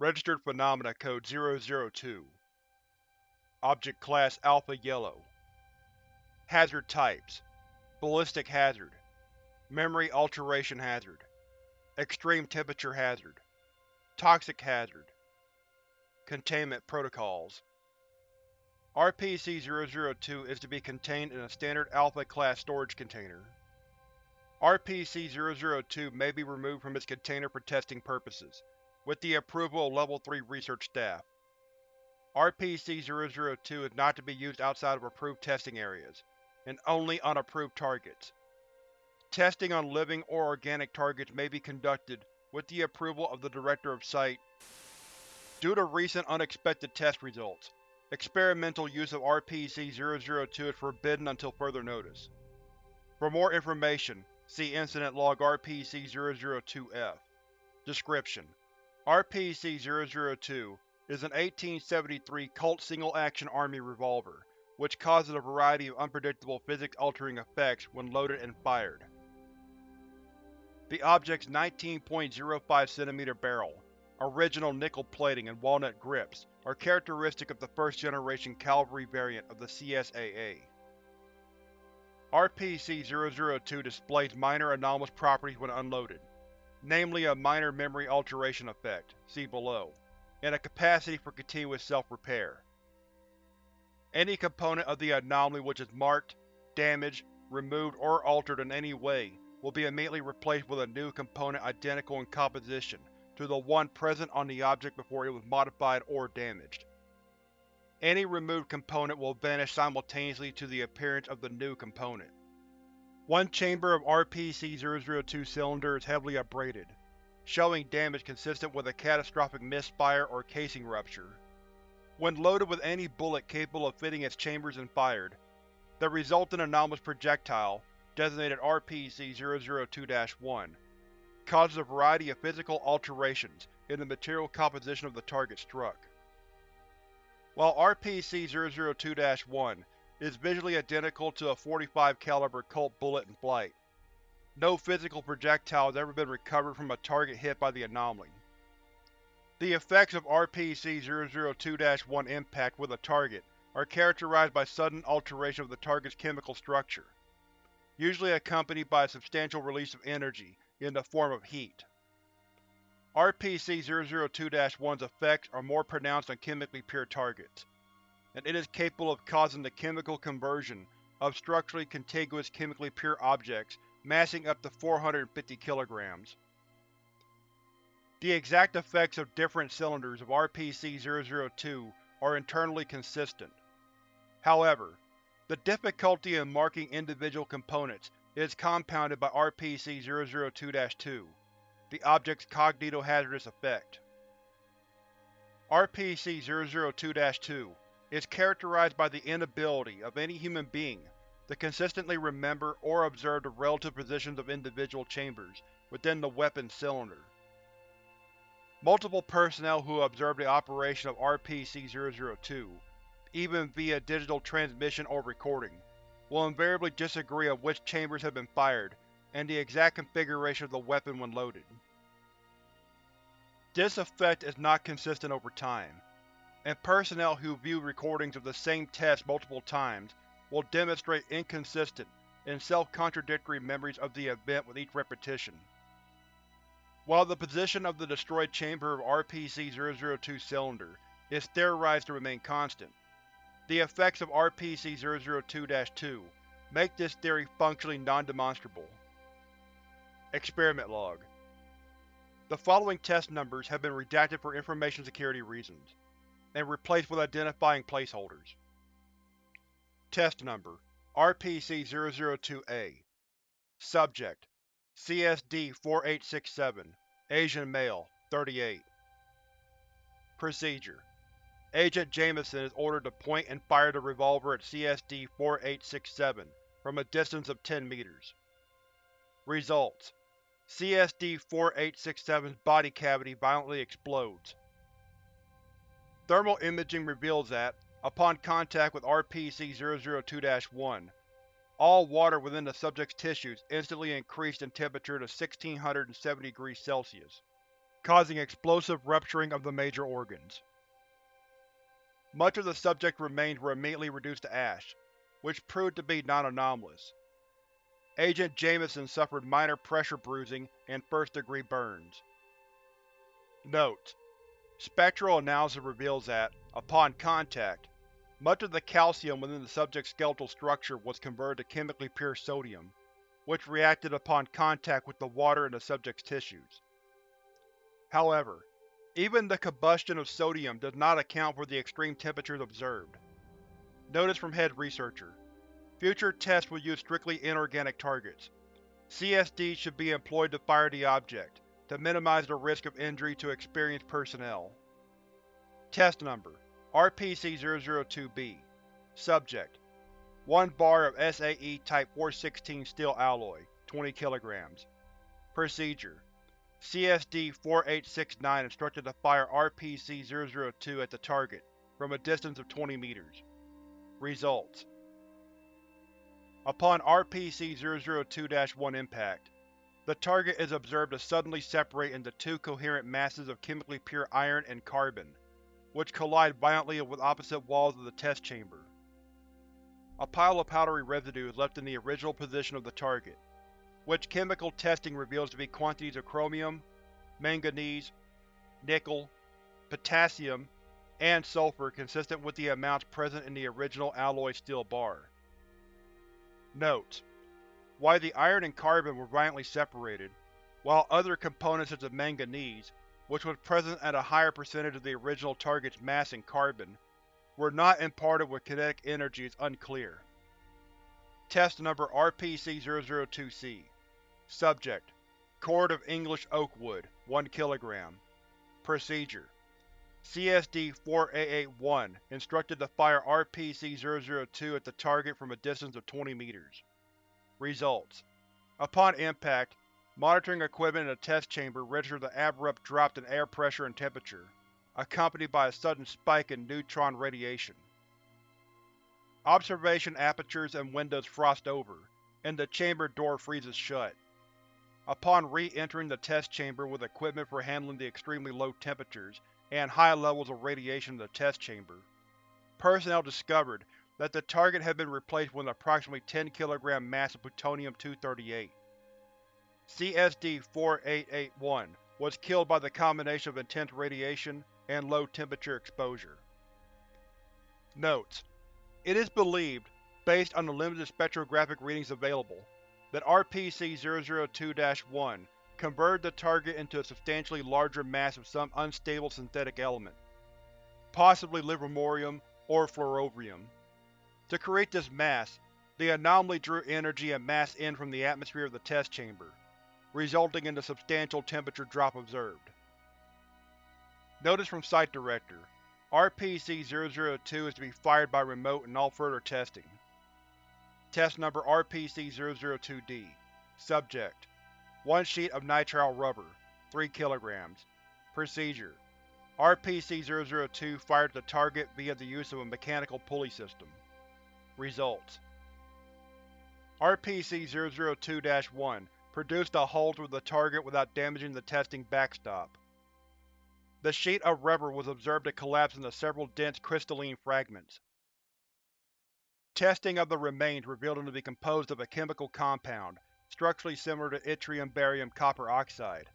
Registered Phenomena Code 002 Object Class Alpha Yellow. Hazard Types. Ballistic Hazard. Memory Alteration Hazard. Extreme Temperature Hazard. Toxic Hazard. Containment Protocols. RPC-002 is to be contained in a standard Alpha-class storage container. RPC-002 may be removed from its container for testing purposes, with the approval of Level 3 research staff. RPC-002 is not to be used outside of approved testing areas, and only on approved targets. Testing on living or organic targets may be conducted with the approval of the Director of Site. Due to recent unexpected test results, experimental use of RPC-002 is forbidden until further notice. For more information, see Incident Log RPC-002-F. Description: RPC-002 is an 1873 Colt single-action army revolver, which causes a variety of unpredictable physics-altering effects when loaded and fired. The object's 19.05 cm barrel, original nickel plating and walnut grips are characteristic of the first-generation cavalry variant of the CSAA. RPC-002 displays minor anomalous properties when unloaded, namely a minor memory alteration effect see below, and a capacity for continuous self-repair. Any component of the anomaly which is marked, damaged, removed, or altered in any way will be immediately replaced with a new component identical in composition to the one present on the object before it was modified or damaged. Any removed component will vanish simultaneously to the appearance of the new component. One chamber of RPC-002 cylinder is heavily abraded, showing damage consistent with a catastrophic misfire or casing rupture. When loaded with any bullet capable of fitting its chambers and fired, the resultant anomalous projectile, designated RPC-002-1, causes a variety of physical alterations in the material composition of the target struck. While RPC-002-1 is visually identical to a 45 caliber Colt bullet in flight, no physical projectile has ever been recovered from a target hit by the anomaly. The effects of RPC-002-1 impact with a target are characterized by sudden alteration of the target's chemical structure, usually accompanied by a substantial release of energy in the form of heat. RPC-002-1's effects are more pronounced on chemically pure targets, and it is capable of causing the chemical conversion of structurally contiguous chemically pure objects massing up to 450 kilograms. The exact effects of different cylinders of RPC-002 are internally consistent. However, the difficulty in marking individual components is compounded by RPC-002-2, the object's cognitohazardous effect. RPC-002-2 is characterized by the inability of any human being to consistently remember or observe the relative positions of individual chambers within the weapon cylinder. Multiple personnel who observe the operation of RPC-002, even via digital transmission or recording, will invariably disagree on which chambers have been fired and the exact configuration of the weapon when loaded. This effect is not consistent over time, and personnel who view recordings of the same test multiple times will demonstrate inconsistent and self-contradictory memories of the event with each repetition. While the position of the destroyed chamber of RPC-002 cylinder is theorized to remain constant, the effects of RPC-002-2 make this theory functionally non-demonstrable. Experiment Log The following test numbers have been redacted for information security reasons, and replaced with identifying placeholders. Test Number RPC-002-A Subject CSD-4867 Asian male, 38 Procedure Agent Jameson is ordered to point and fire the revolver at CSD-4867 from a distance of 10 meters. Results: CSD-4867's body cavity violently explodes. Thermal imaging reveals that, upon contact with RPC-002-1, all water within the subject's tissues instantly increased in temperature to 1670 degrees Celsius. causing explosive rupturing of the major organs. Much of the subject's remains were immediately reduced to ash, which proved to be non-anomalous. Agent Jameson suffered minor pressure bruising and first-degree burns. Note: Spectral analysis reveals that, upon contact, much of the calcium within the subject's skeletal structure was converted to chemically pure sodium, which reacted upon contact with the water in the subject's tissues. However, even the combustion of sodium does not account for the extreme temperatures observed. Notice from Head Researcher Future tests will use strictly inorganic targets. CSD should be employed to fire the object, to minimize the risk of injury to experienced personnel. Test Number RPC-002-B Subject 1 bar of SAE Type 416 steel alloy, 20 kg. Procedure CSD-4869 instructed to fire RPC-002 at the target, from a distance of 20 meters. Results Upon RPC-002-1 impact, the target is observed to suddenly separate into two coherent masses of chemically pure iron and carbon, which collide violently with opposite walls of the test chamber. A pile of powdery residue is left in the original position of the target, which chemical testing reveals to be quantities of chromium, manganese, nickel, potassium, and sulfur consistent with the amounts present in the original alloy steel bar. Note: While the iron and carbon were violently separated, while other components such as manganese, which was present at a higher percentage of the original target's mass in carbon, were not imparted with kinetic energy is unclear. Test Number RPC-002-C Subject: Cord of English oak wood, 1 kg. Procedure CSD-4881 instructed to fire RPC-002 at the target from a distance of 20 meters. Results: Upon impact, monitoring equipment in the test chamber registered an abrupt drop in air pressure and temperature, accompanied by a sudden spike in neutron radiation. Observation apertures and windows frost over, and the chamber door freezes shut. Upon re-entering the test chamber with equipment for handling the extremely low temperatures and high levels of radiation in the test chamber. Personnel discovered that the target had been replaced with an approximately 10 kg mass of plutonium-238. CSD-4881 was killed by the combination of intense radiation and low temperature exposure. Notes: It is believed, based on the limited spectrographic readings available, that RPC-002-1 converted the target into a substantially larger mass of some unstable synthetic element, possibly livermorium or flerovium. To create this mass, the anomaly drew energy and mass in from the atmosphere of the test chamber, resulting in the substantial temperature drop observed. Notice from Site Director RPC-002 is to be fired by remote and all further testing. Test Number RPC-002-D Subject 1 sheet of nitrile rubber, 3 kg. Procedure RPC-002 fired the target via the use of a mechanical pulley system. Results RPC-002-1 produced a hole through the target without damaging the testing backstop. The sheet of rubber was observed to collapse into several dense crystalline fragments. Testing of the remains revealed them to be composed of a chemical compound structurally similar to yttrium barium copper oxide,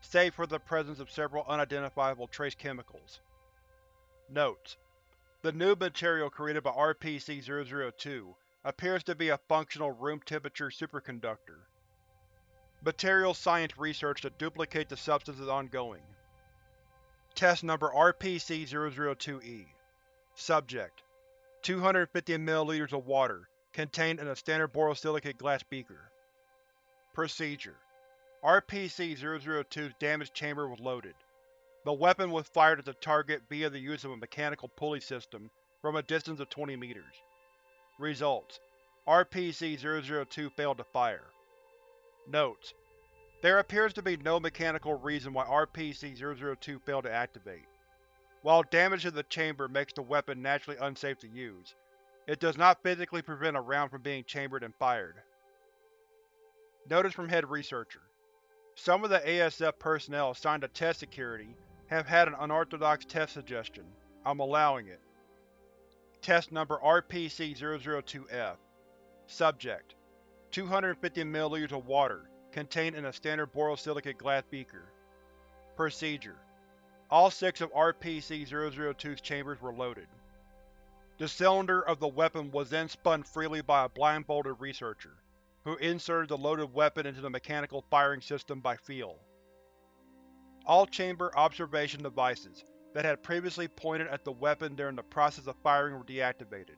save for the presence of several unidentifiable trace chemicals. Notes: The new material created by RPC-002 appears to be a functional room-temperature superconductor. Material science research to duplicate the substance is ongoing. Test Number RPC-002-E Subject 250 ml of water, contained in a standard borosilicate glass beaker. Procedure RPC-002's damaged chamber was loaded. The weapon was fired at the target via the use of a mechanical pulley system from a distance of 20 meters. Results: RPC-002 failed to fire. Notes: There appears to be no mechanical reason why RPC-002 failed to activate. While damage to the chamber makes the weapon naturally unsafe to use, it does not physically prevent a round from being chambered and fired. Notice from Head Researcher Some of the ASF personnel assigned to test security have had an unorthodox test suggestion. I'm allowing it. Test Number RPC-002-F Subject: 250 ml of water, contained in a standard borosilicate glass beaker. Procedure: All six of RPC-002's chambers were loaded. The cylinder of the weapon was then spun freely by a blindfolded researcher, who inserted the loaded weapon into the mechanical firing system by feel. All chamber observation devices that had previously pointed at the weapon during the process of firing were deactivated.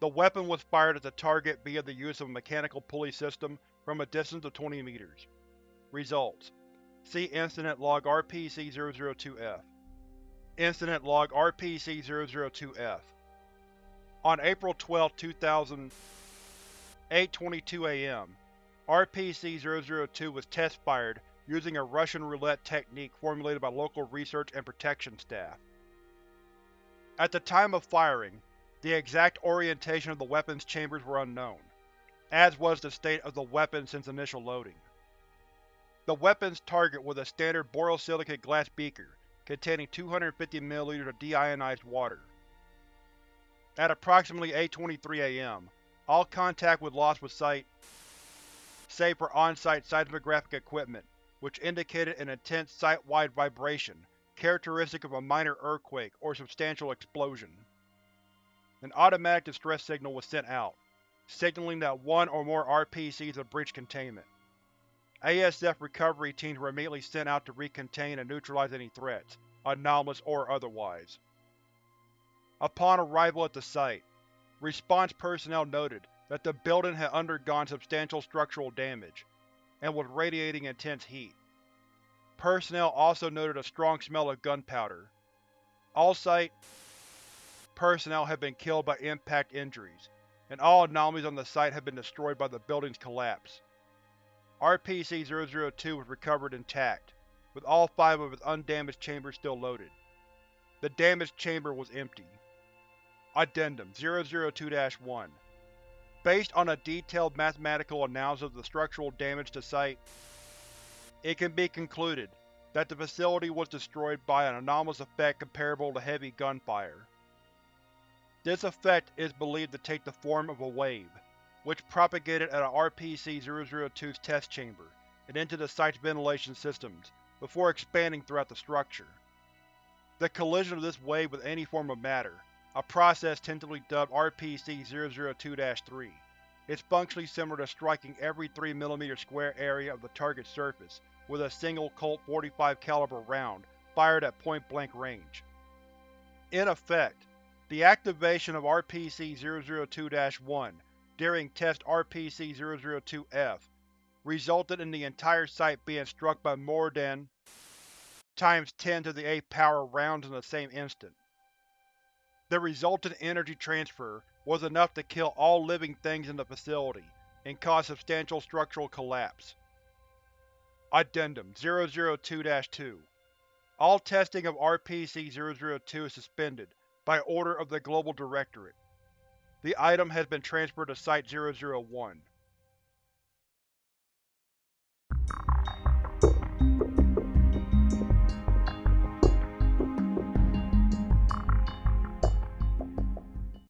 The weapon was fired at the target via the use of a mechanical pulley system from a distance of 20 meters. Results: See Incident Log RPC-002-F. Incident Log RPC-002-F On April 12, 2000, 8.22 am, RPC-002 was test-fired using a Russian roulette technique formulated by local research and protection staff. At the time of firing, the exact orientation of the weapon's chambers were unknown, as was the state of the weapon since initial loading. The weapon's target was a standard borosilicate glass beaker containing 250 ml of deionized water. At approximately 8.23 am, all contact was lost with Site, save for on-site seismographic equipment which indicated an intense site-wide vibration characteristic of a minor earthquake or substantial explosion. An automatic distress signal was sent out, signaling that one or more RPCs had breached containment. ASF recovery teams were immediately sent out to recontain and neutralize any threats, anomalous or otherwise. Upon arrival at the site, response personnel noted that the building had undergone substantial structural damage, and was radiating intense heat. Personnel also noted a strong smell of gunpowder. All site personnel have been killed by impact injuries, and all anomalies on the site have been destroyed by the building's collapse. RPC-002 was recovered intact, with all five of its undamaged chambers still loaded. The damaged chamber was empty. Addendum 002-1 Based on a detailed mathematical analysis of the structural damage to Site, it can be concluded that the facility was destroyed by an anomalous effect comparable to heavy gunfire. This effect is believed to take the form of a wave, which propagated out of RPC-002's test chamber and into the site's ventilation systems, before expanding throughout the structure. The collision of this wave with any form of matter, a process tentatively dubbed RPC-002-3. is functionally similar to striking every 3 mm square area of the target's surface with a single Colt 45 caliber round fired at point-blank range. In effect, the activation of RPC-002-1 during test RPC-002-F resulted in the entire site being struck by more than times 10 to the 8th power rounds in the same instant. The resultant energy transfer was enough to kill all living things in the facility, and cause substantial structural collapse. Addendum 002-2 All testing of RPC-002 is suspended, by order of the Global Directorate. The item has been transferred to Site-001.